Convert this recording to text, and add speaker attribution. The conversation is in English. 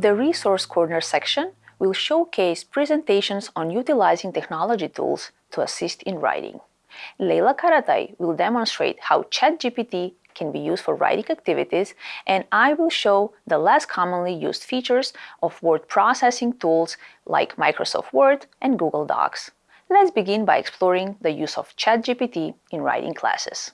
Speaker 1: The Resource Corner section will showcase presentations on utilizing technology tools to assist in writing. Leila Karatay will demonstrate how ChatGPT can be used for writing activities, and I will show the less commonly used features of word processing tools like Microsoft Word and Google Docs. Let's begin by exploring the use of ChatGPT in writing classes.